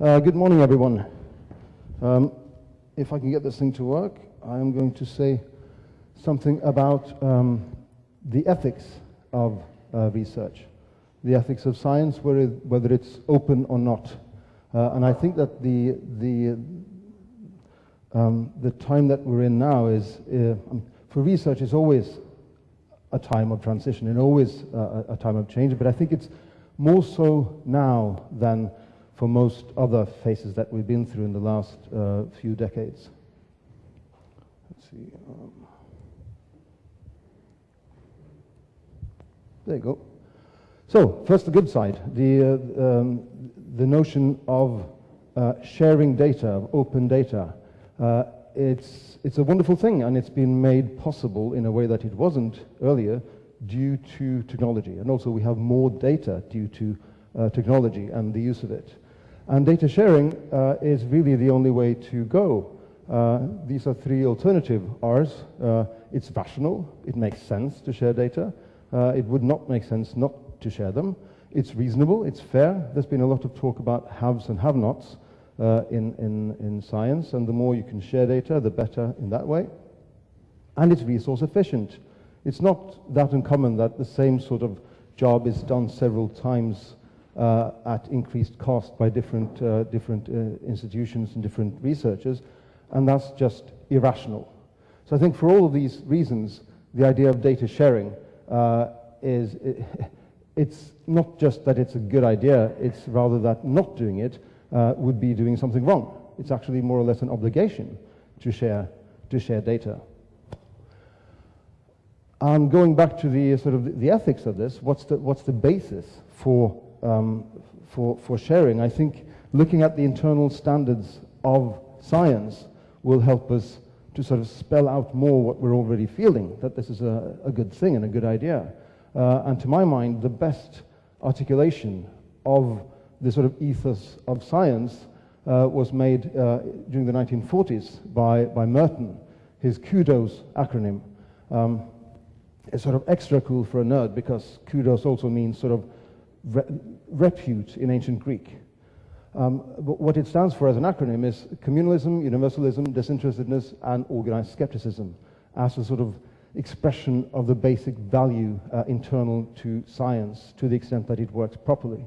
Uh, good morning, everyone. Um, if I can get this thing to work, I am going to say something about um, the ethics of uh, research, the ethics of science, whether, whether it's open or not. Uh, and I think that the, the, um, the time that we're in now is, uh, um, for research, is always a time of transition and always uh, a time of change, but I think it's more so now than for most other phases that we've been through in the last uh, few decades. Let's see. Um, there you go. So, first the good side, the, uh, um, the notion of uh, sharing data, of open data. Uh, it's, it's a wonderful thing, and it's been made possible in a way that it wasn't earlier due to technology. And also we have more data due to uh, technology and the use of it. And data sharing uh, is really the only way to go. Uh, these are three alternative R's. Uh, it's rational, it makes sense to share data. Uh, it would not make sense not to share them. It's reasonable, it's fair. There's been a lot of talk about haves and have-nots uh, in, in, in science, and the more you can share data, the better in that way. And it's resource efficient. It's not that uncommon that the same sort of job is done several times uh, at increased cost by different, uh, different uh, institutions and different researchers, and that's just irrational. So I think for all of these reasons, the idea of data sharing uh, is, it, it's not just that it's a good idea, it's rather that not doing it uh, would be doing something wrong. It's actually more or less an obligation to share, to share data. And going back to the sort of the ethics of this, what's the, what's the basis for, um, for, for sharing? I think looking at the internal standards of science will help us to sort of spell out more what we're already feeling, that this is a, a good thing and a good idea. Uh, and to my mind, the best articulation of the sort of ethos of science uh, was made uh, during the 1940s by, by Merton, his CUDOS acronym. Um, it's sort of extra cool for a nerd because kudos also means sort of re repute in ancient Greek. Um, but what it stands for as an acronym is communalism, universalism, disinterestedness, and organized skepticism as a sort of expression of the basic value uh, internal to science to the extent that it works properly.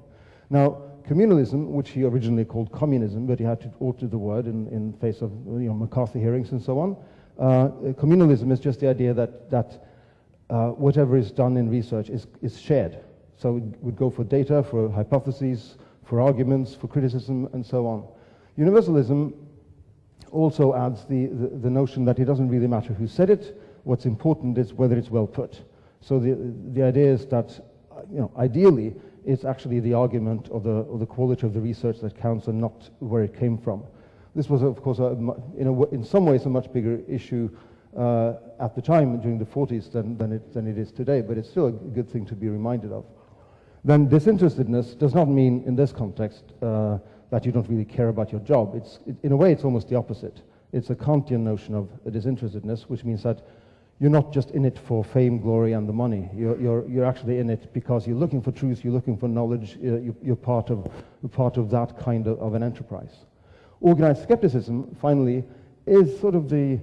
Now, communalism, which he originally called communism, but he had to alter the word in, in face of you know, McCarthy hearings and so on. Uh, communalism is just the idea that, that uh, whatever is done in research is, is shared. So it would go for data, for hypotheses, for arguments, for criticism, and so on. Universalism also adds the, the, the, notion that it doesn't really matter who said it, what's important is whether it's well put. So the, the idea is that, you know, ideally, it's actually the argument or the, or the quality of the research that counts and not where it came from. This was, of course, a, in, a, in some ways a much bigger issue uh, at the time during the 40s than, than, it, than it is today, but it's still a good thing to be reminded of. Then disinterestedness does not mean, in this context, uh, that you don't really care about your job. It's, it, in a way, it's almost the opposite. It's a Kantian notion of disinterestedness, which means that you're not just in it for fame, glory, and the money. You're, you're, you're actually in it because you're looking for truth, you're looking for knowledge, you're, you're part, of, you're part of that kind of, of an enterprise. Organized skepticism, finally, is sort of the,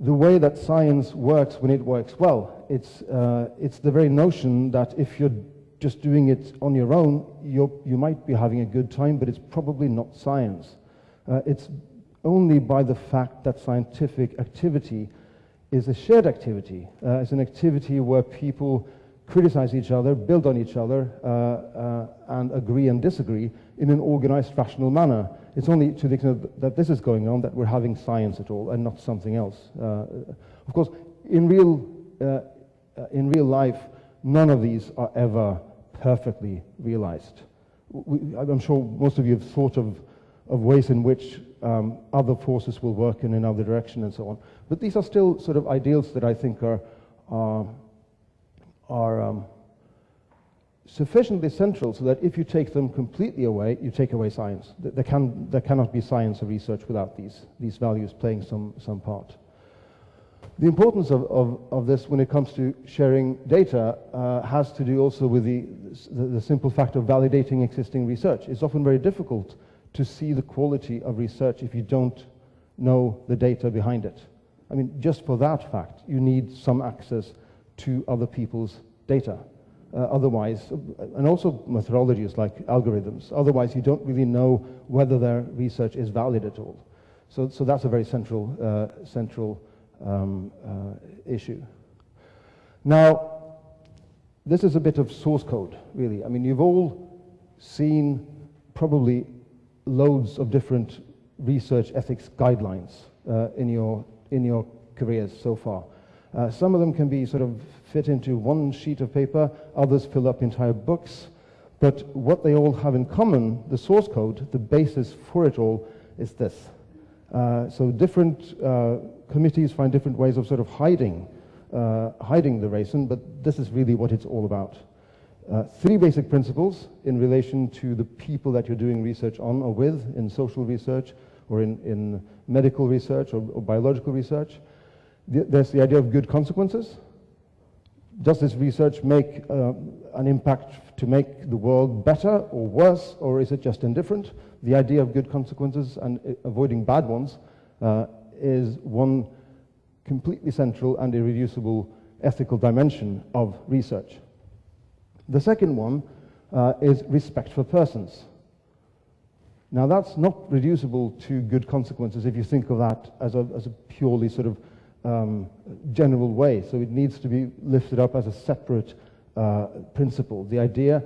the way that science works when it works well. It's, uh, it's the very notion that if you're just doing it on your own, you you might be having a good time, but it's probably not science. Uh, it's only by the fact that scientific activity is a shared activity. Uh, it's an activity where people criticize each other, build on each other, uh, uh, and agree and disagree in an organized, rational manner. It's only to the extent that this is going on that we're having science at all and not something else. Uh, of course, in real, uh, in real life, none of these are ever perfectly realized. We, I'm sure most of you have thought of, of ways in which um, other forces will work in another direction and so on. But these are still sort of ideals that I think are, are, are um, sufficiently central so that if you take them completely away, you take away science. There, can, there cannot be science or research without these, these values playing some, some part. The importance of, of, of, this when it comes to sharing data uh, has to do also with the, the, the, simple fact of validating existing research. It's often very difficult to see the quality of research if you don't know the data behind it. I mean, just for that fact, you need some access to other people's data. Uh, otherwise, and also methodologies like algorithms, otherwise you don't really know whether their research is valid at all. So, so that's a very central, uh, central um, uh, issue. Now, this is a bit of source code, really. I mean, you've all seen probably loads of different research ethics guidelines uh, in, your, in your careers so far. Uh, some of them can be sort of fit into one sheet of paper, others fill up entire books, but what they all have in common, the source code, the basis for it all, is this. Uh, so different uh, committees find different ways of sort of hiding, uh, hiding the racing, but this is really what it's all about. Uh, three basic principles in relation to the people that you're doing research on or with in social research or in, in medical research or, or biological research. The, there's the idea of good consequences. Does this research make uh, an impact to make the world better or worse, or is it just indifferent? The idea of good consequences and uh, avoiding bad ones uh, is one completely central and irreducible ethical dimension of research. The second one uh, is respect for persons. Now that's not reducible to good consequences if you think of that as a, as a purely sort of um, general way. So it needs to be lifted up as a separate uh, principle. The idea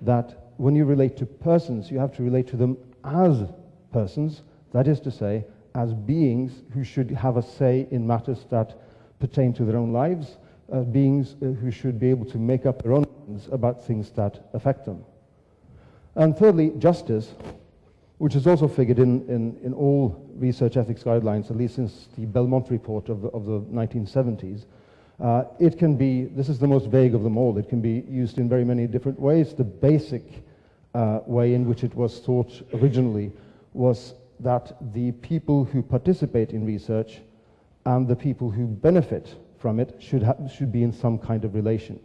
that when you relate to persons, you have to relate to them as persons, that is to say, as beings who should have a say in matters that pertain to their own lives, as beings uh, who should be able to make up their own minds about things that affect them. And thirdly, justice, which has also figured in, in, in all research ethics guidelines, at least since the Belmont report of the, of the 1970s. Uh, it can be, this is the most vague of them all, it can be used in very many different ways. The basic uh, way in which it was thought originally was that the people who participate in research and the people who benefit from it should, should be in some kind of relation.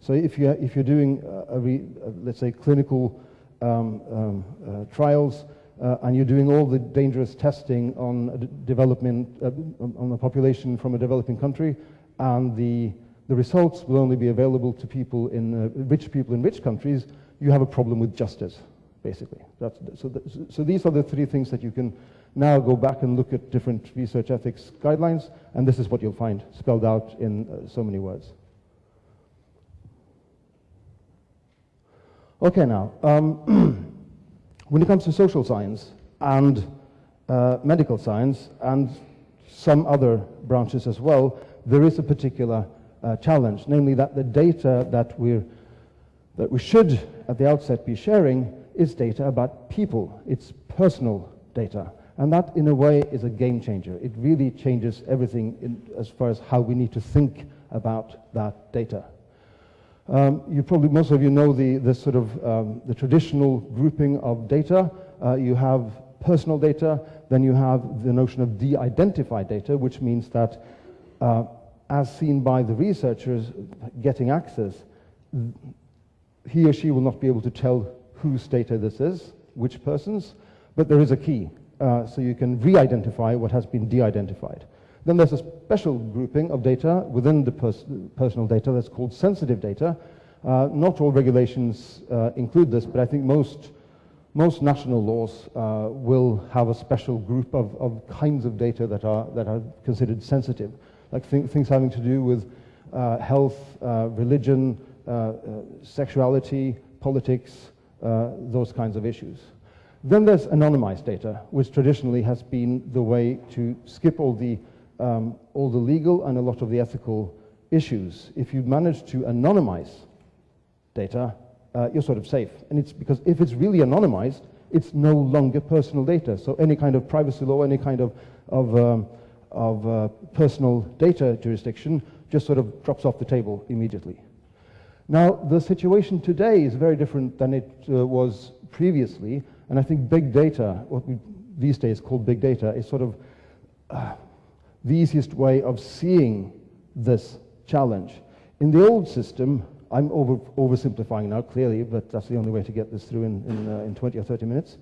So if you're, if you're doing, a, re, uh, let's say, clinical um, um, uh, trials, uh, and you're doing all the dangerous testing on development, uh, on the population from a developing country, and the, the results will only be available to people in, uh, rich people in rich countries, you have a problem with justice basically. That's, so, so these are the three things that you can now go back and look at different research ethics guidelines, and this is what you'll find spelled out in uh, so many words. Okay, now, um, when it comes to social science and uh, medical science and some other branches as well, there is a particular uh, challenge, namely that the data that, we're, that we should at the outset be sharing is data about people. It's personal data. And that, in a way, is a game changer. It really changes everything in, as far as how we need to think about that data. Um, you probably, most of you know the, the sort of um, the traditional grouping of data. Uh, you have personal data, then you have the notion of de-identified data, which means that uh, as seen by the researchers getting access, he or she will not be able to tell whose data this is, which person's, but there is a key. Uh, so you can re-identify what has been de-identified. Then there's a special grouping of data within the pers personal data that's called sensitive data. Uh, not all regulations uh, include this, but I think most, most national laws uh, will have a special group of, of kinds of data that are, that are considered sensitive, like th things having to do with uh, health, uh, religion, sexuality, politics, uh, those kinds of issues. Then there's anonymized data, which traditionally has been the way to skip all the, um, all the legal and a lot of the ethical issues. If you manage to anonymize data, uh, you're sort of safe. And it's because if it's really anonymized, it's no longer personal data. So any kind of privacy law, any kind of, of, um, of uh, personal data jurisdiction just sort of drops off the table immediately. Now, the situation today is very different than it uh, was previously, and I think big data, what we these days call big data, is sort of uh, the easiest way of seeing this challenge. In the old system, I'm over, oversimplifying now, clearly, but that's the only way to get this through in, in, uh, in 20 or 30 minutes.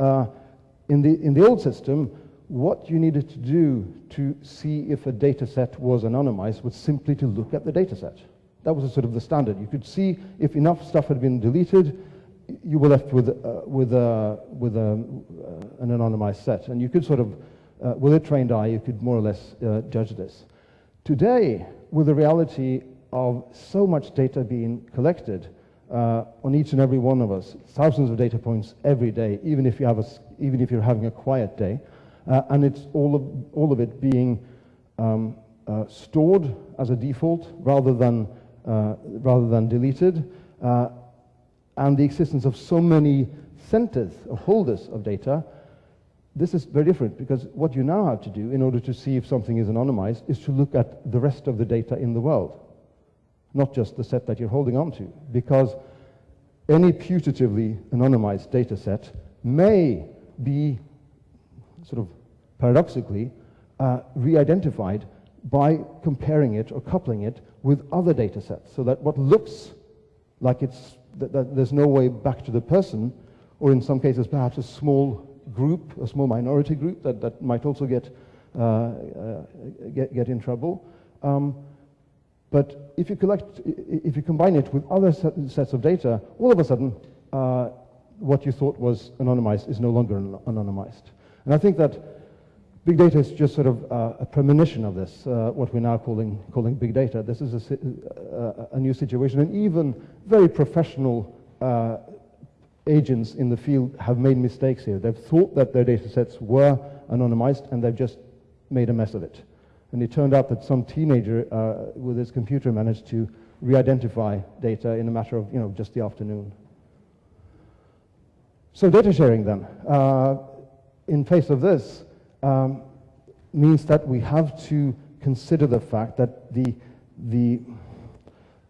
Uh, in, the, in the old system, what you needed to do to see if a data set was anonymized was simply to look at the data set. That was sort of the standard. You could see if enough stuff had been deleted, you were left with, uh, with, a, with uh, an anonymized set. And you could sort of, uh, with a trained eye, you could more or less uh, judge this. Today, with the reality of so much data being collected uh, on each and every one of us, thousands of data points every day, even if, you have a, even if you're having a quiet day, and it's all of, all of it being um, stored as a default rather than, rather than deleted, uh, and the existence of so many centers or holders of data, this is very different because what you now have to do in order to see if something is anonymized is to look at the rest of the data in the world, not just the set that you're holding on to, because any putatively anonymized data set may be sort of paradoxically, uh, re-identified by comparing it or coupling it with other data sets so that what looks like it's that, that there's no way back to the person or in some cases perhaps a small group, a small minority group that, that might also get, uh, uh, get, get, in trouble. Um, but if you collect, if you combine it with other set, sets of data, all of a sudden, uh, what you thought was anonymized is no longer anonymized. And I think that Big data is just sort of uh, a premonition of this, uh, what we're now calling, calling big data. This is a, uh, a new situation, and even very professional uh, agents in the field have made mistakes here. They've thought that their data sets were anonymized, and they've just made a mess of it. And it turned out that some teenager uh, with his computer managed to re-identify data in a matter of you know, just the afternoon. So data sharing then. Uh, in face of this, um, means that we have to consider the fact that the, the,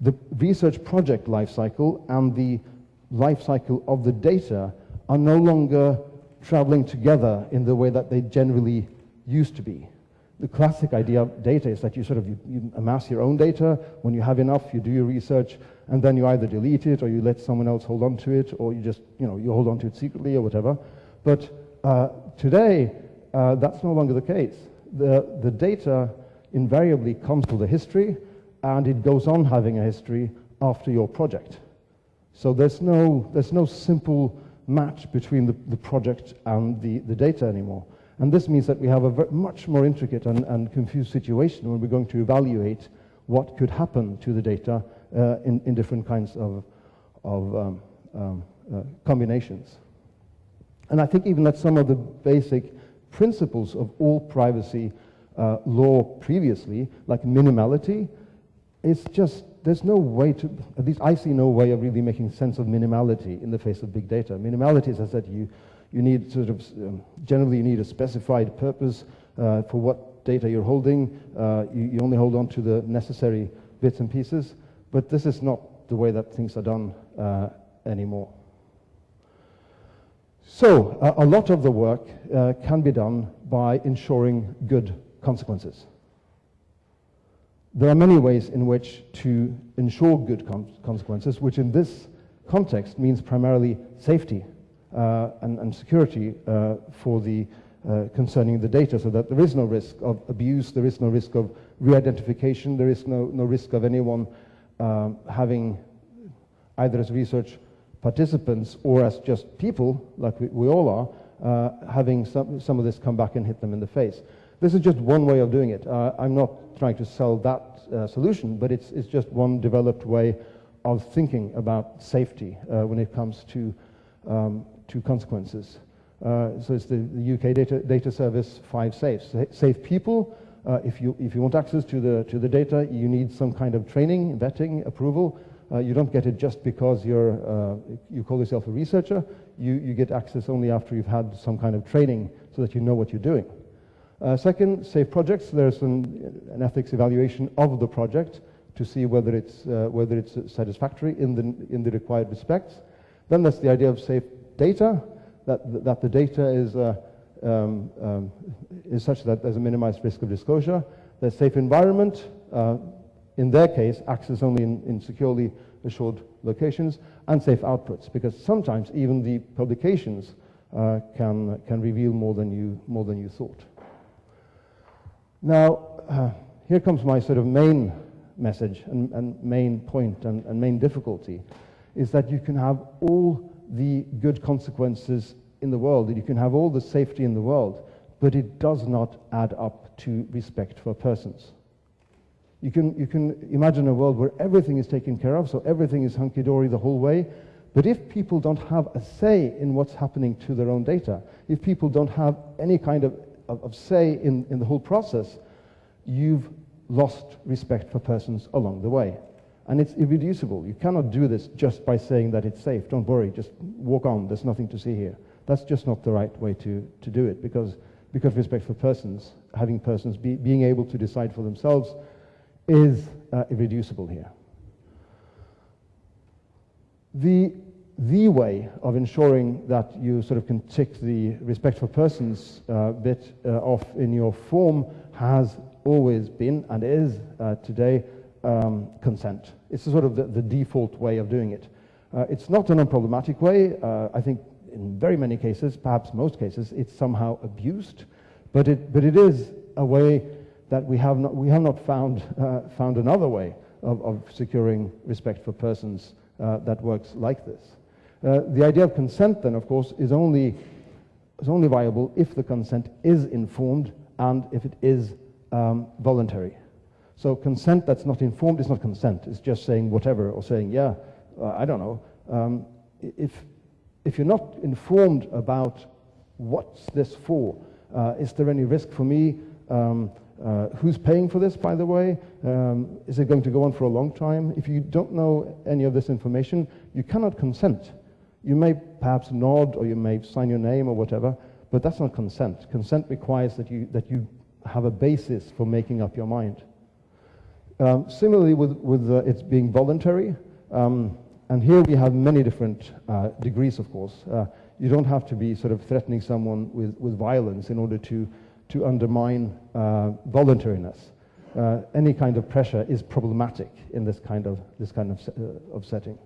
the research project lifecycle and the life cycle of the data are no longer traveling together in the way that they generally used to be. The classic idea of data is that you sort of you, you amass your own data. When you have enough, you do your research, and then you either delete it or you let someone else hold on to it, or you just you know you hold on to it secretly or whatever. But uh, today, uh, that's no longer the case. The, the data invariably comes with a history, and it goes on having a history after your project. So there's no, there's no simple match between the, the project and the, the data anymore. And this means that we have a much more intricate and, and confused situation when we're going to evaluate what could happen to the data uh, in, in different kinds of, of um, um, uh, combinations. And I think even that some of the basic principles of all privacy uh, law previously, like minimality, it's just, there's no way to, at least I see no way of really making sense of minimality in the face of big data. Minimality, as I said, you, you need sort of, um, generally you need a specified purpose uh, for what data you're holding. Uh, you, you, only hold on to the necessary bits and pieces, but this is not the way that things are done uh, anymore. So uh, a lot of the work uh, can be done by ensuring good consequences. There are many ways in which to ensure good consequences, which in this context means primarily safety uh, and, and, security uh, for the uh, concerning the data, so that there is no risk of abuse, there is no risk of re-identification, there is no, no risk of anyone um, having either as research participants or as just people, like we, we all are, uh, having some, some of this come back and hit them in the face. This is just one way of doing it. Uh, I'm not trying to sell that uh, solution, but it's, it's just one developed way of thinking about safety uh, when it comes to, um, to consequences. Uh, so it's the, the, UK data, data service five safes. Safe people, uh, if, you, if you want access to the, to the data, you need some kind of training, vetting, approval. Uh, you don't get it just because you're, uh, you call yourself a researcher. You, you get access only after you've had some kind of training so that you know what you're doing. Uh, second, safe projects. There's an, an, ethics evaluation of the project to see whether it's, uh, whether it's satisfactory in the, in the required respects. Then there's the idea of safe data, that, that the data is, uh, um, um, is such that there's a minimized risk of disclosure. There's safe environment, uh, in their case, access only in, in securely assured locations, and safe outputs, because sometimes even the publications uh, can, can reveal more than, you, more than you thought. Now, uh, here comes my sort of main message and, and main point and, and main difficulty, is that you can have all the good consequences in the world, that you can have all the safety in the world, but it does not add up to respect for persons. You can, you can imagine a world where everything is taken care of, so everything is hunky-dory the whole way, but if people don't have a say in what's happening to their own data, if people don't have any kind of, of, of say in, in the whole process, you've lost respect for persons along the way. And it's irreducible. You cannot do this just by saying that it's safe. Don't worry, just walk on. There's nothing to see here. That's just not the right way to, to do it because, because respect for persons, having persons be, being able to decide for themselves is uh, irreducible here. The, the way of ensuring that you sort of can tick the respect for persons uh, bit uh, off in your form has always been and is uh, today um, consent. It's sort of the, the, default way of doing it. Uh, it's not an unproblematic way. I think in very many cases, perhaps most cases, it's somehow abused, but it, but it is a way that we have not, we have not found, uh, found another way of, of securing respect for persons uh, that works like this. Uh, the idea of consent then, of course, is only, is only viable if the consent is informed and if it is um, voluntary. So consent that's not informed is not consent. It's just saying whatever or saying, yeah, uh, I don't know. Um, if, if you're not informed about what's this for, uh, is there any risk for me? Um, uh, who's paying for this, by the way? Um, is it going to go on for a long time? If you don't know any of this information, you cannot consent. You may perhaps nod or you may sign your name or whatever, but that's not consent. Consent requires that you, that you have a basis for making up your mind. Um, similarly, with, with uh, it being voluntary, um, and here we have many different uh, degrees, of course. Uh, you don't have to be sort of threatening someone with, with violence in order to, to undermine uh, voluntariness. Uh, any kind of pressure is problematic in this kind of, this kind of, uh, of setting.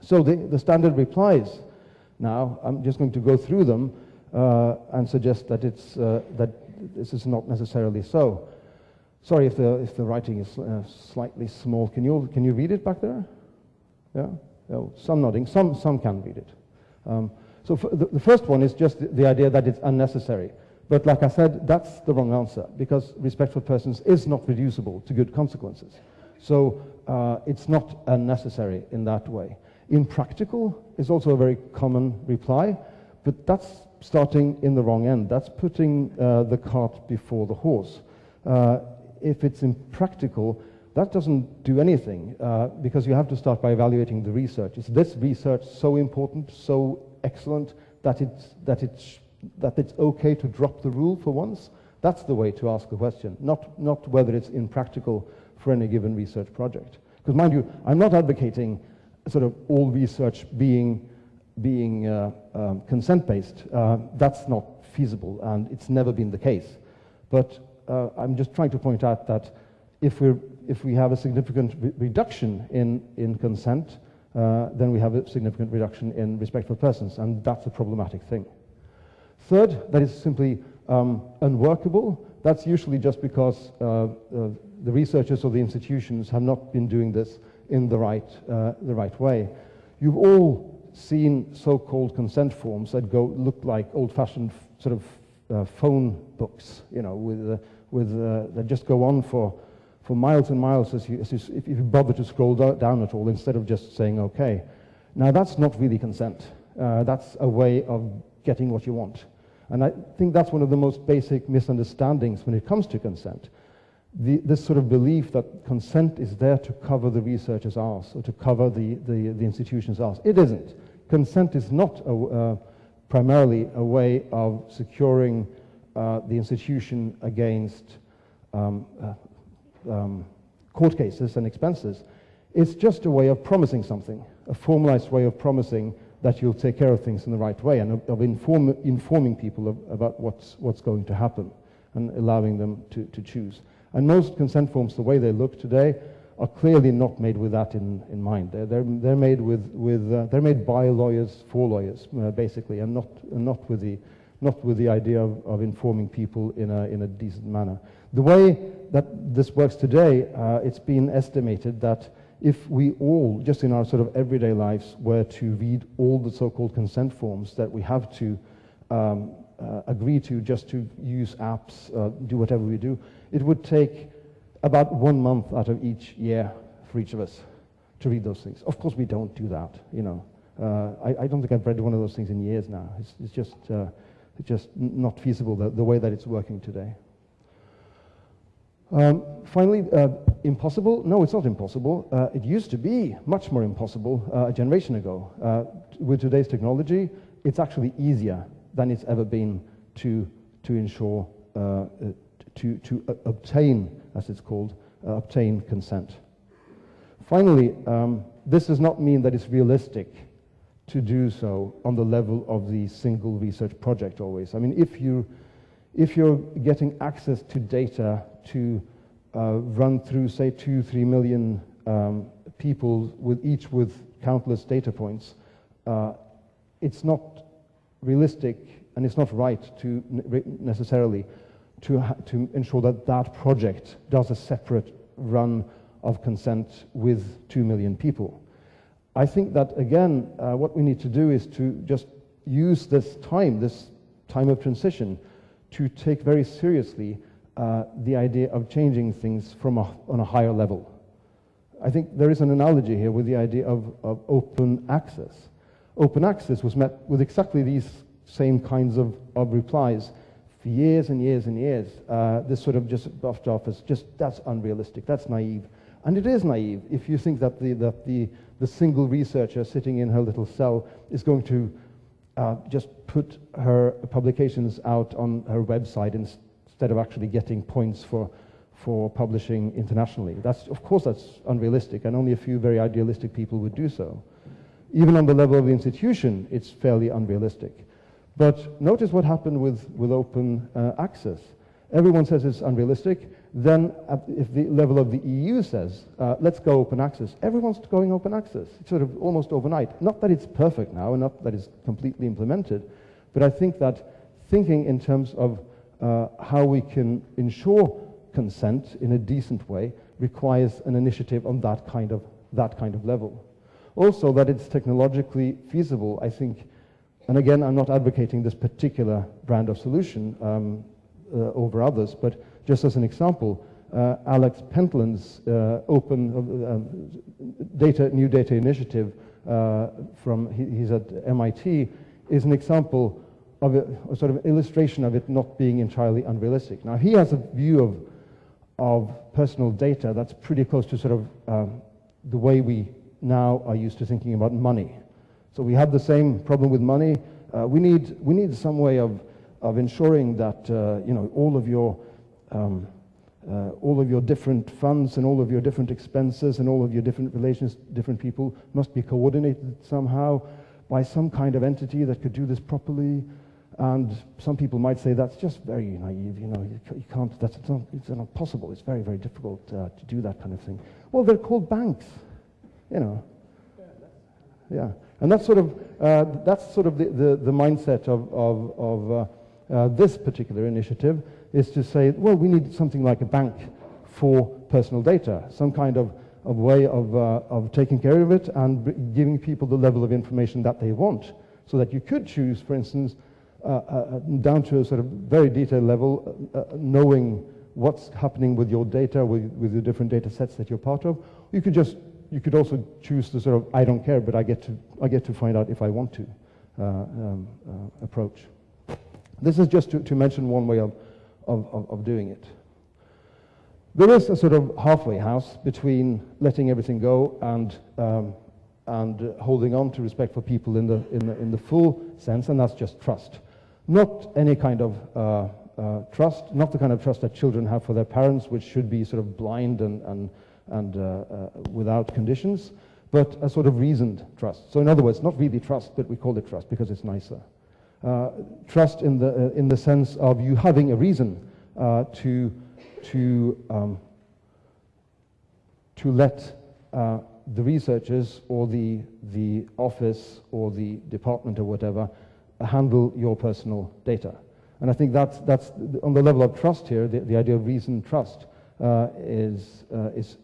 So the, the standard replies now, I'm just going to go through them and suggest that, it's, that this is not necessarily so. Sorry if the, if the writing is uh, slightly small. Can you, can you read it back there? Yeah? Oh, some nodding. Some, some can read it. Um, so the, the, first one is just the, the, idea that it's unnecessary. But like I said, that's the wrong answer because respect for persons is not reducible to good consequences. So uh, it's not unnecessary in that way. Impractical is also a very common reply, but that's starting in the wrong end. That's putting uh, the cart before the horse. Uh, if it's impractical, that doesn't do anything uh, because you have to start by evaluating the research. Is this research so important, so excellent that it's, that it's, that it's okay to drop the rule for once? That's the way to ask the question, not, not whether it's impractical for any given research project. Because mind you, I'm not advocating sort of all research being, being uh, um, consent-based. Uh, that's not feasible, and it's never been the case. But uh, I'm just trying to point out that if, we if we have a significant re reduction in, in consent, uh, then we have a significant reduction in respect for persons, and that's a problematic thing. Third, that is simply um, unworkable. That's usually just because uh, uh, the researchers or the institutions have not been doing this in the right, uh, the right way. You've all seen so-called consent forms that go look like old-fashioned sort of uh, phone books, you know, with, uh, with, uh, that just go on for, for miles and miles as you, as you, if you bother to scroll do down at all instead of just saying okay. Now that's not really consent. That's a way of getting what you want. And I think that's one of the most basic misunderstandings when it comes to consent. The, this sort of belief that consent is there to cover the researcher's arse or to cover the, the, the institution's arse. It isn't. Consent is not a, uh, primarily a way of securing uh, the institution against um, uh, um, court cases and expenses. It's just a way of promising something, a formalized way of promising that you'll take care of things in the right way and of, of inform, informing people of, about what's, what's going to happen and allowing them to, to choose. And most consent forms, the way they look today, are clearly not made with that in, in mind. They're, they're, they're made with, with uh, they're made by lawyers for lawyers, uh, basically, and not, and not with the, not with the idea of, of informing people in a, in a decent manner. The way that this works today, uh, it's been estimated that if we all, just in our sort of everyday lives, were to read all the so-called consent forms that we have to um, uh, agree to just to use apps, uh, do whatever we do, it would take about one month out of each year for each of us to read those things. Of course, we don't do that, you know. Uh, I, I, don't think I've read one of those things in years now. It's, it's just, uh, it's just not feasible the, the way that it's working today. Um, finally, uh, impossible? No, it's not impossible. Uh, it used to be much more impossible uh, a generation ago. Uh, with today's technology, it's actually easier than it's ever been to, to ensure, uh, uh, to, to obtain, as it's called, obtain consent. Finally, um, this does not mean that it's realistic to do so on the level of the single research project always. I mean, if you if you're getting access to data to run through, say, two, three million um, people, with each with countless data points, uh, it's not realistic and it's not right to necessarily to, to ensure that that project does a separate run of consent with two million people. I think that, again, uh, what we need to do is to just use this time, this time of transition, to take very seriously uh, the idea of changing things from a, on a higher level. I think there is an analogy here with the idea of, of open access. Open access was met with exactly these same kinds of, of replies for years and years and years. Uh, this sort of just buffed off as just, that's unrealistic, that's naive. And it is naive if you think that the, that the, the single researcher sitting in her little cell is going to uh, just put her publications out on her website instead of actually getting points for, for publishing internationally. That's, of course, that's unrealistic, and only a few very idealistic people would do so. Even on the level of the institution, it's fairly unrealistic. But notice what happened with, with open uh, access. Everyone says it's unrealistic. Then, if the level of the EU says, uh, let's go open access, everyone's going open access. It's sort of almost overnight. Not that it's perfect now, and not that it's completely implemented, but I think that thinking in terms of uh, how we can ensure consent in a decent way requires an initiative on that kind of, that kind of level. Also, that it's technologically feasible, I think, and again, I'm not advocating this particular brand of solution um, uh, over others, but just as an example, uh, Alex Pentland's uh, open um, data, new data initiative from, he, he's at MIT, is an example of a, a, sort of illustration of it not being entirely unrealistic. Now, he has a view of, of personal data that's pretty close to sort of um, the way we now are used to thinking about money. So we have the same problem with money. Uh, we, need, we need some way of, of ensuring that uh, you know, all of your um, uh, all of your different funds and all of your different expenses and all of your different relations, different people must be coordinated somehow by some kind of entity that could do this properly. And some people might say that's just very naive, you know, you, can't, that's it's not, it's not possible. It's very, very difficult uh, to do that kind of thing. Well, they're called banks, you know. Yeah, and that's sort of, uh, that's sort of the, the, the mindset of, of, of uh, uh this particular initiative is to say, well, we need something like a bank for personal data, some kind of, of way of, uh, of taking care of it and giving people the level of information that they want. So that you could choose, for instance, down to a sort of very detailed level, uh, uh, knowing what's happening with your data, with, with the different data sets that you're part of. You could just, you could also choose the sort of, I don't care, but I get to, I get to find out if I want to um, approach. This is just to, to mention one way of, of, of, of doing it. There is a sort of halfway house between letting everything go and, um, and holding on to respect for people in the, in, the, in the full sense, and that's just trust. Not any kind of uh, uh, trust, not the kind of trust that children have for their parents, which should be sort of blind and, and, and uh, uh without conditions, but a sort of reasoned trust. So in other words, not really trust, but we call it trust because it's nicer. Uh, trust in the, uh, in the sense of you having a reason to, to, um, to let the researchers or the, the office or the department or whatever handle your personal data. And I think that's, that's on the level of trust here, the, the idea of reason trust uh, is, uh, is,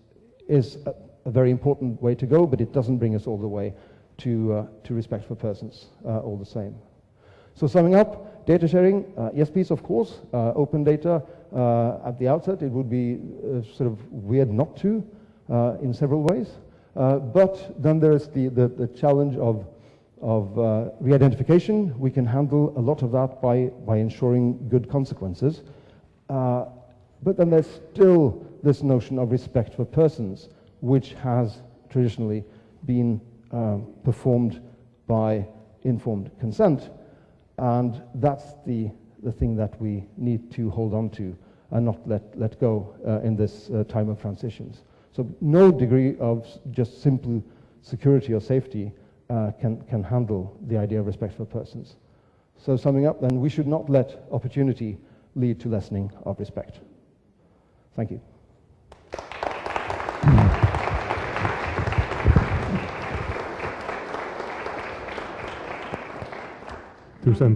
is a, a, very important way to go, but it doesn't bring us all the way to, uh, to respect for persons uh, all the same. So summing up, data sharing, uh, yes please, of course, uh, open data at the outset, it would be sort of weird not to in several ways. but then there's the, the, the challenge of of uh, re-identification. We can handle a lot of that by, by ensuring good consequences. Uh, but then there's still this notion of respect for persons, which has traditionally been um, performed by informed consent. And that's the, the thing that we need to hold on to and not let, let go uh, in this uh, time of transitions. So no degree of just simple security or safety uh, can, can handle the idea of respect for persons. So summing up, then, we should not let opportunity lead to lessening of respect. Thank you. Tusen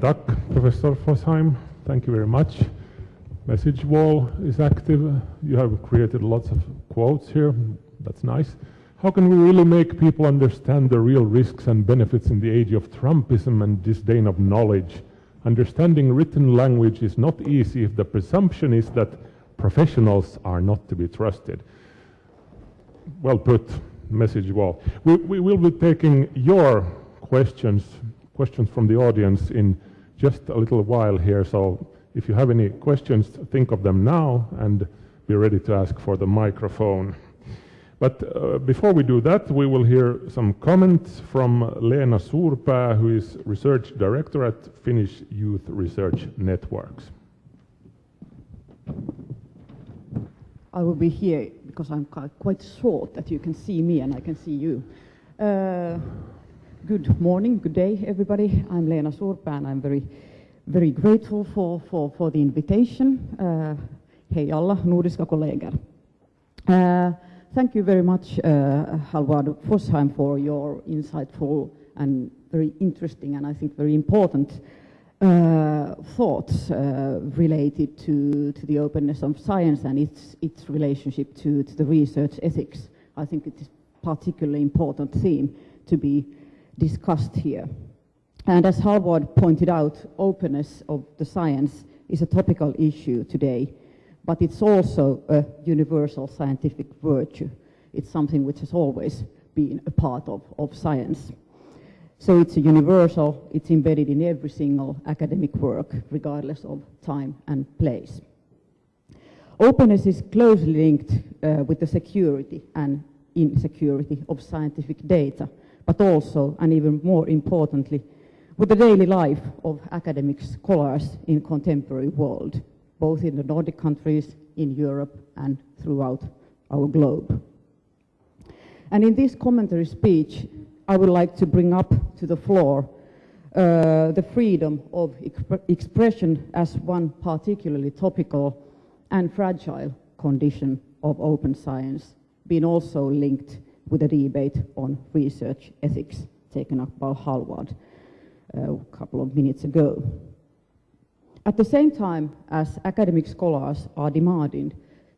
Professor Fossheim. Thank you very much. Message wall is active. You have created lots of quotes here. That's nice. How can we really make people understand the real risks and benefits in the age of Trumpism and disdain of knowledge? Understanding written language is not easy if the presumption is that professionals are not to be trusted. Well put, message wall. We, we will be taking your questions, questions from the audience in just a little while here. So if you have any questions, think of them now and be ready to ask for the microphone. But uh, before we do that, we will hear some comments from Leena Suurpää, who is Research Director at Finnish Youth Research Networks. I will be here because I'm quite short that you can see me and I can see you. Uh, good morning, good day, everybody. I'm Leena Suurpää and I'm very, very grateful for, for, for the invitation. Uh, hej alla nordiska kollegor. Uh, Thank you very much, uh, Halvard Fossheim, for your insightful and very interesting and I think very important uh, thoughts uh, related to, to the openness of science and its, its relationship to, to the research ethics. I think it is particularly important theme to be discussed here. And as Halvard pointed out, openness of the science is a topical issue today but it's also a universal scientific virtue. It's something which has always been a part of, of science. So it's a universal, it's embedded in every single academic work, regardless of time and place. Openness is closely linked uh, with the security and insecurity of scientific data, but also, and even more importantly, with the daily life of academic scholars in contemporary world both in the Nordic countries, in Europe, and throughout our globe. And in this commentary speech, I would like to bring up to the floor uh, the freedom of exp expression as one particularly topical and fragile condition of open science, being also linked with a debate on research ethics taken up by Halvard uh, a couple of minutes ago. At the same time as academic scholars are demanding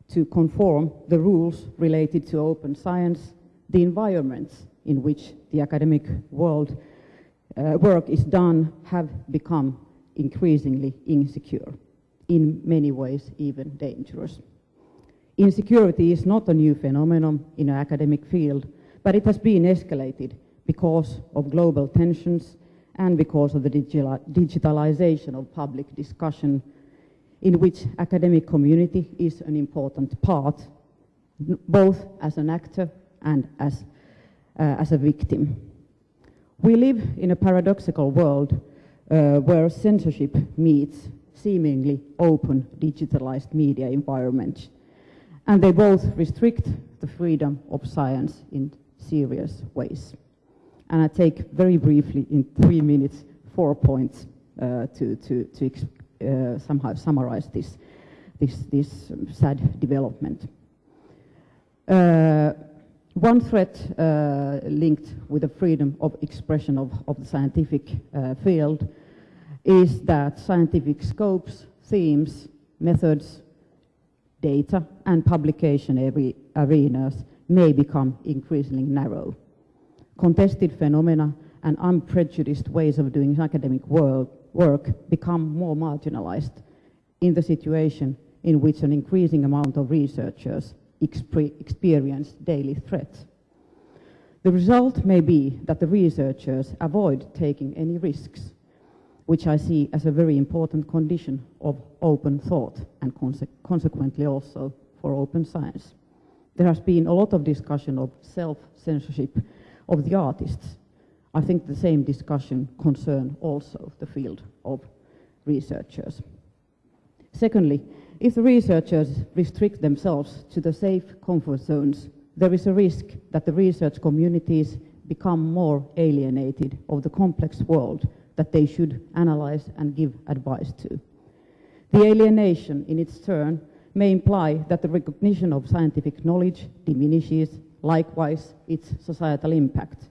to conform the rules related to open science, the environments in which the academic world uh, work is done have become increasingly insecure, in many ways even dangerous. Insecurity is not a new phenomenon in an academic field, but it has been escalated because of global tensions and because of the digitalization of public discussion in which academic community is an important part, both as an actor and as, uh, as a victim. We live in a paradoxical world uh, where censorship meets seemingly open digitalized media environments, and they both restrict the freedom of science in serious ways. And I take very briefly in three minutes four points uh, to, to, to uh, somehow summarize this, this, this sad development. Uh, one threat uh, linked with the freedom of expression of, of the scientific uh, field is that scientific scopes, themes, methods, data and publication arenas may become increasingly narrow. Contested phenomena and unprejudiced ways of doing academic work, work become more marginalized in the situation in which an increasing amount of researchers experience daily threats. The result may be that the researchers avoid taking any risks, which I see as a very important condition of open thought and conse consequently also for open science. There has been a lot of discussion of self-censorship of the artists. I think the same discussion concern also the field of researchers. Secondly, if the researchers restrict themselves to the safe comfort zones, there is a risk that the research communities become more alienated of the complex world that they should analyze and give advice to. The alienation, in its turn, may imply that the recognition of scientific knowledge diminishes, likewise its societal impact,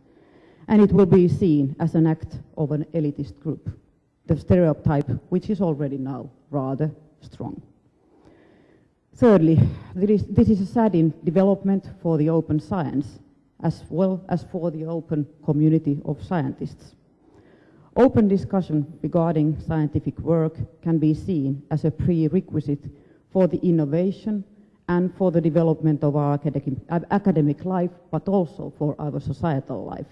and it will be seen as an act of an elitist group, the stereotype which is already now rather strong. Thirdly, this is a sad development for the open science as well as for the open community of scientists. Open discussion regarding scientific work can be seen as a prerequisite for the innovation and for the development of our academic, academic life, but also for our societal life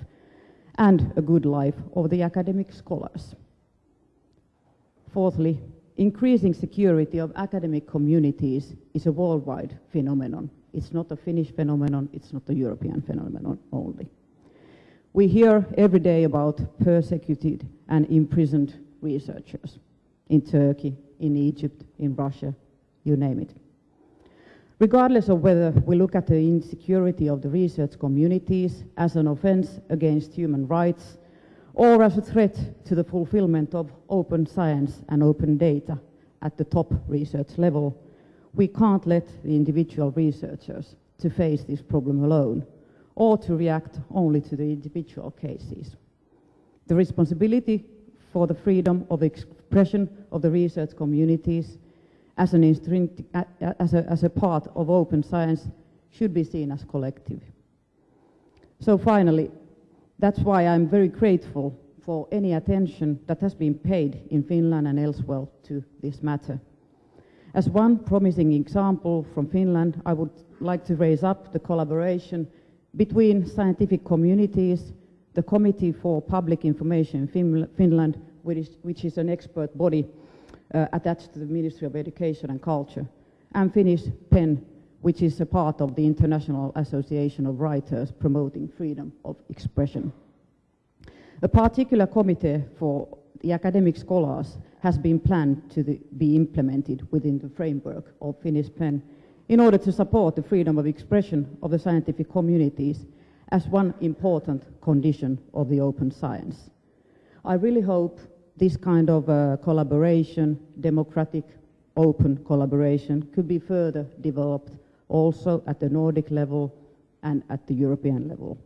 and a good life of the academic scholars. Fourthly, increasing security of academic communities is a worldwide phenomenon. It's not a Finnish phenomenon, it's not a European phenomenon only. We hear every day about persecuted and imprisoned researchers in Turkey, in Egypt, in Russia, you name it. Regardless of whether we look at the insecurity of the research communities as an offense against human rights or as a threat to the fulfillment of open science and open data at the top research level, we can't let the individual researchers to face this problem alone or to react only to the individual cases. The responsibility for the freedom of expression of the research communities as, an as, a, as a part of open science should be seen as collective. So finally, that's why I'm very grateful for any attention that has been paid in Finland and elsewhere to this matter. As one promising example from Finland, I would like to raise up the collaboration between scientific communities, the Committee for Public Information in Finland, which is, which is an expert body uh, attached to the Ministry of Education and Culture, and Finnish PEN, which is a part of the International Association of Writers promoting freedom of expression. A particular committee for the academic scholars has been planned to the, be implemented within the framework of Finnish PEN in order to support the freedom of expression of the scientific communities as one important condition of the open science. I really hope this kind of uh, collaboration, democratic, open collaboration, could be further developed also at the Nordic level and at the European level.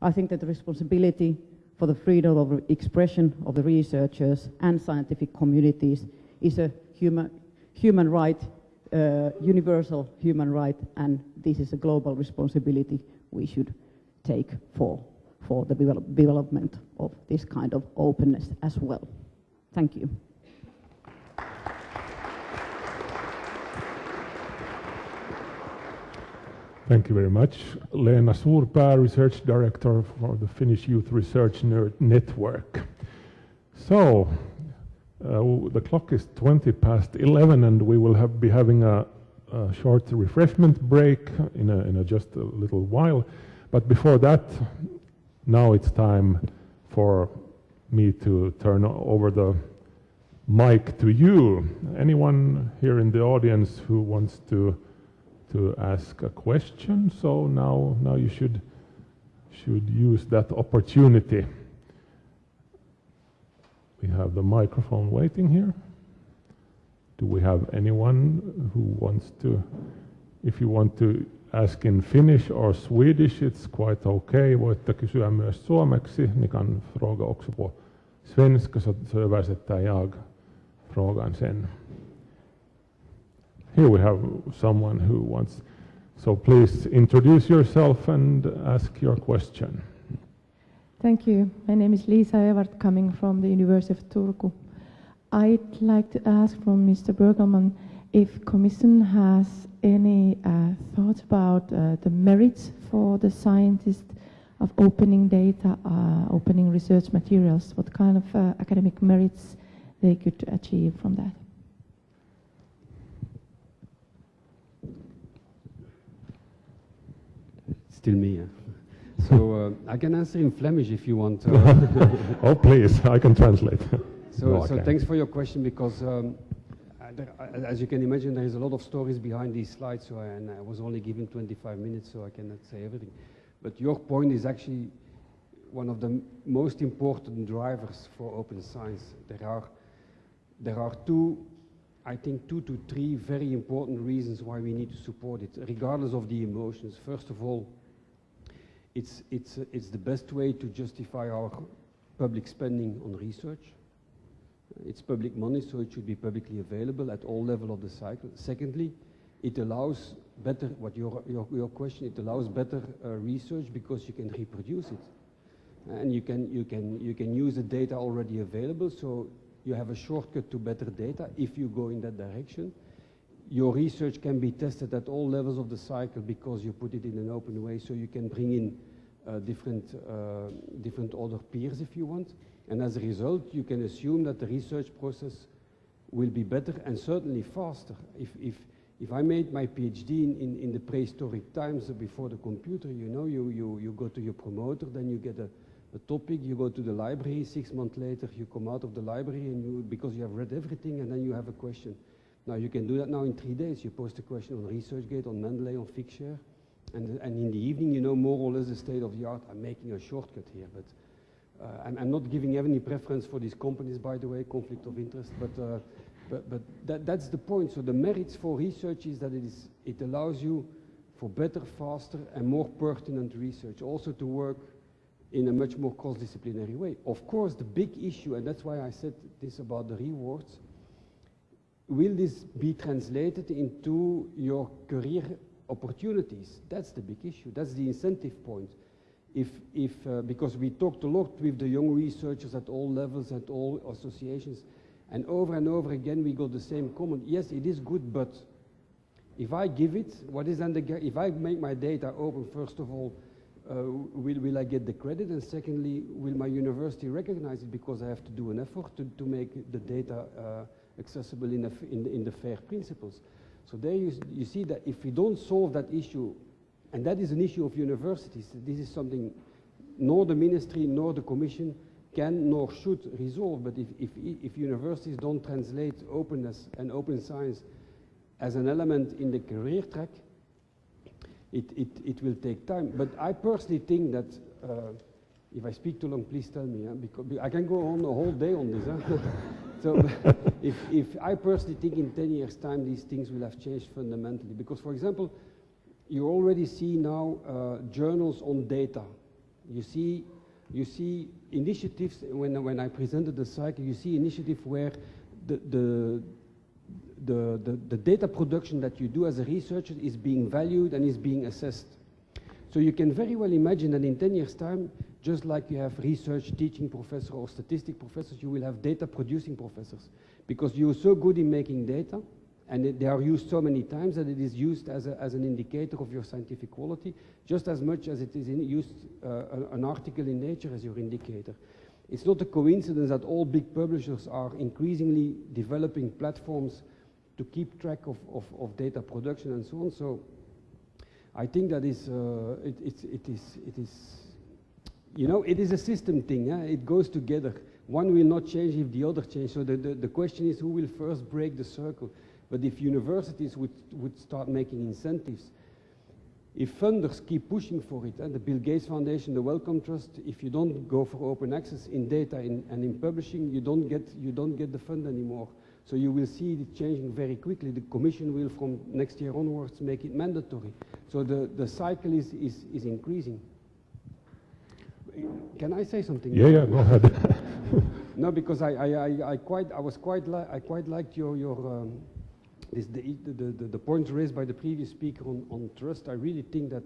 I think that the responsibility for the freedom of expression of the researchers and scientific communities is a human, human right, uh, universal human right, and this is a global responsibility we should take for, for the development of this kind of openness as well. Thank you. Thank you very much. Leena Suurpää, Research Director for the Finnish Youth Research Network. So, uh, the clock is 20 past 11 and we will have, be having a, a short refreshment break in, a, in a just a little while. But before that, now it's time for me to turn over the mic to you. Anyone here in the audience who wants to to ask a question. So now, now you should should use that opportunity. We have the microphone waiting here. Do we have anyone who wants to, if you want to ask in Finnish or Swedish, it's quite okay. Voitte kysyä myös suomeksi. Ni kan fråga också på svenska så, så jag frågan sen. Here we have someone who wants, so please introduce yourself and ask your question. Thank you. My name is Lisa Evert, coming from the University of Turku. I'd like to ask from Mr. Burgelman if Commission has any uh, thoughts about uh, the merits for the scientists of opening data, uh, opening research materials, what kind of uh, academic merits they could achieve from that? Still me, yeah. So uh, I can answer in Flemish if you want. Uh, oh, please, I can translate. so, No, so thanks for your question because, um, there, as you can imagine, there is a lot of stories behind these slides. So I, and I was only given 25 minutes, so I cannot say everything. But your point is actually one of the most important drivers for open science. There are, there are two, I think, two to three very important reasons why we need to support it, regardless of the emotions. First of all, it's, it's, uh, it's the best way to justify our public spending on research. It's public money, so it should be publicly available at all level of the cycle. Secondly, it allows better, what your, your, your question, it allows better uh, research because you can reproduce it. And you can, you, can, you can use the data already available, so you have a shortcut to better data if you go in that direction. Your research can be tested at all levels of the cycle because you put it in an open way, so you can bring in uh, different, uh, different other peers if you want. And as a result, you can assume that the research process will be better and certainly faster. If, if, if I made my PhD in, in, in the prehistoric times before the computer, you know, you, you, you go to your promoter, then you get a, a topic, you go to the library, six months later you come out of the library and you, because you have read everything and then you have a question. Now you can do that now in three days. You post a question on ResearchGate, on Mendeley, on Figshare, and, and in the evening you know more or less the state of the art. I'm making a shortcut here, but I'm, I'm not giving any preference for these companies, by the way, conflict of interest, but, uh, but, but that, that's the point. So the merits for research is that it, is, it allows you for better, faster, and more pertinent research, also to work in a much more cross-disciplinary way. Of course, the big issue, and that's why I said this about the rewards, will this be translated into your career opportunities? That's the big issue. That's the incentive point. If, if, uh, because we talked a lot with the young researchers at all levels, at all associations, and over and over again we got the same comment. Yes, it is good, but if I give it, what is the, if I make my data open, first of all, uh, will, will I get the credit? And secondly, will my university recognize it because I have to do an effort to, to make the data uh, accessible in, in, the, in the FAIR principles? So there you, you see that if we don't solve that issue, and that is an issue of universities, this is something nor the ministry nor the commission can nor should resolve, but if, if, if universities don't translate openness and open science as an element in the career track, it, it, it will take time. But I personally think that, uh, if I speak too long, please tell me, huh? because I can go on a whole day on this. Huh? so if, if I personally think in 10 years' time these things will have changed fundamentally. Because, for example, you already see now uh, journals on data. You see, you see initiatives, when, when I presented the cycle, you see initiative where the, the, the, the, the data production that you do as a researcher is being valued and is being assessed. So you can very well imagine that in 10 years' time, just like you have research teaching professors or statistic professors, you will have data producing professors. Because you're so good in making data, and it, they are used so many times that it is used as, a, as an indicator of your scientific quality, just as much as it is in, used uh, an- article in Nature as your indicator. It's not a coincidence that all big publishers are increasingly developing platforms to keep track of, of, of data production and so on. So I think that is, uh, it, it's, it is, it is, you know, it is a system thing. eh? It goes together. One will not change if the other changes. So the, the, the question is who will first break the circle. But if universities would, would start making incentives, if funders keep pushing for it, and the Bill Gates Foundation, the Wellcome Trust, if you don't go for open access in data in, and in publishing, you don't get you don't get the fund anymore. So you will see it changing very quickly. The Commission will, from next year onwards, make it mandatory. So the, the cycle is, is, is increasing. Can I say something? Yeah, yeah, go ahead. no, because I, I, I, I quite, I was quite, I quite liked your, your um, this, the, the, the, the points raised by the previous speaker on, on trust. I really think that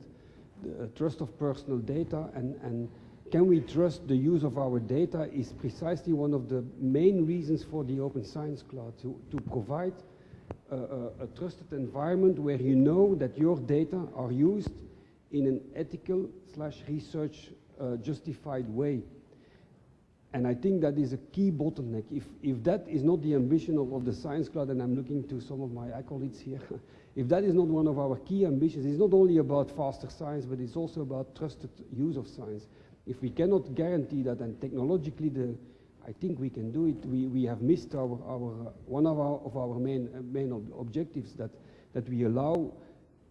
the uh, trust of personal data and, and can we trust the use of our data is precisely one of the main reasons for the Open Science Cloud, to, to provide a, a, a trusted environment where you know that your data are used in an ethical slash research uh, justified way. And I think that is a key bottleneck. If, if that is not the ambition of, of the Science Cloud, and I'm looking to some of my acolytes here, if that is not one of our key ambitions, it's not only about faster science, but it's also about trusted use of science. If we cannot guarantee that, and technologically, the, I think we can do it, we, we have missed our, our, one of our, of our main, uh, main ob objectives that, that we allow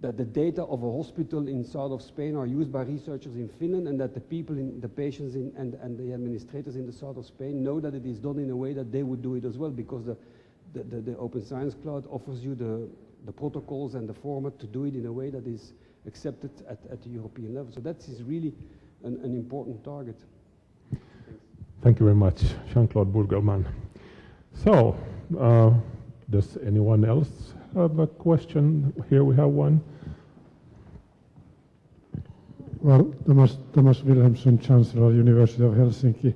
that the data of a hospital in south of Spain are used by researchers in Finland and that the people, in, the patients in, and, and the administrators in the south of Spain know that it is done in a way that they would do it as well because the, the, the, the Open Science Cloud offers you the, the protocols and the format to do it in a way that is accepted at, at the European level. So that is really an, an important target. Thank you very much, Jean-Claude Burgelman. So, uh, does anyone else have a question? Here we have one. Well, Thomas, Thomas Wilhelmsson, Chancellor, University of Helsinki.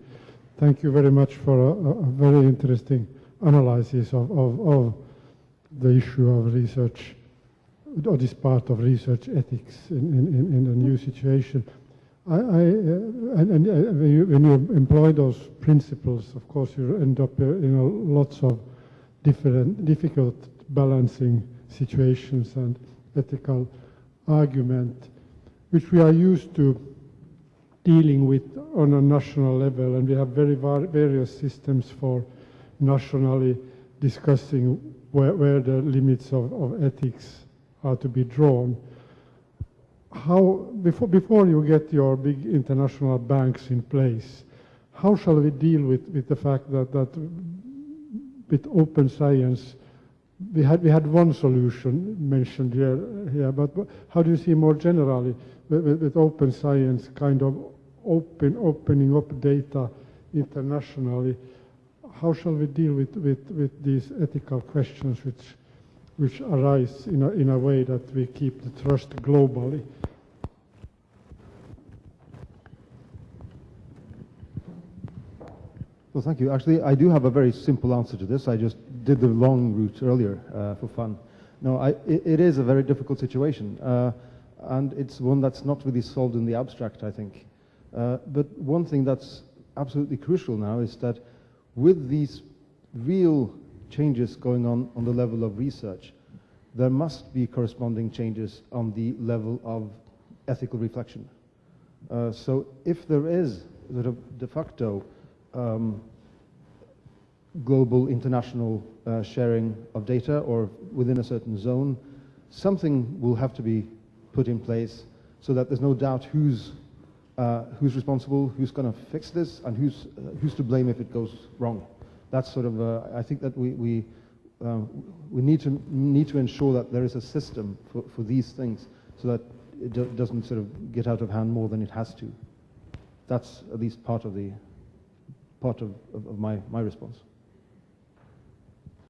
Thank you very much for a, a very interesting analysis of, of, of, the issue of research, or this part of research ethics in, in, in the new situation. I, I, uh, and, and uh, when, you, when, you, employ those principles, of course, you end up uh, in lots of different, difficult balancing situations and ethical argument which we are used to dealing with on a national level, and we have very various systems for nationally discussing where, where the limits of, of, ethics are to be drawn. How, before, before you get your big international banks in place, how shall we deal with, with the fact that, that with open science, we had, we had one solution mentioned here, here but how do you see more generally with, with open science kind of open, opening up data internationally? How shall we deal with, with, with these ethical questions which, which arise in a, in a way that we keep the trust globally? Well, thank you. Actually, I do have a very simple answer to this. I just did the long route earlier uh, for fun. No, I, it, it is a very difficult situation, uh, and it's one that's not really solved in the abstract, I think. Uh, but one thing that's absolutely crucial now is that with these real changes going on on the level of research, there must be corresponding changes on the level of ethical reflection. Uh, so if there is sort of de facto um, global international uh, sharing of data or within a certain zone, something will have to be put in place so that there's no doubt who's, uh, who's responsible, who's going to fix this, and who's, uh, who's to blame if it goes wrong. That's sort of, uh, I think that we, we, um, we need, to, need to ensure that there is a system for, for these things so that it do doesn't sort of get out of hand more than it has to. That's at least part of the part of, of, of my, my response.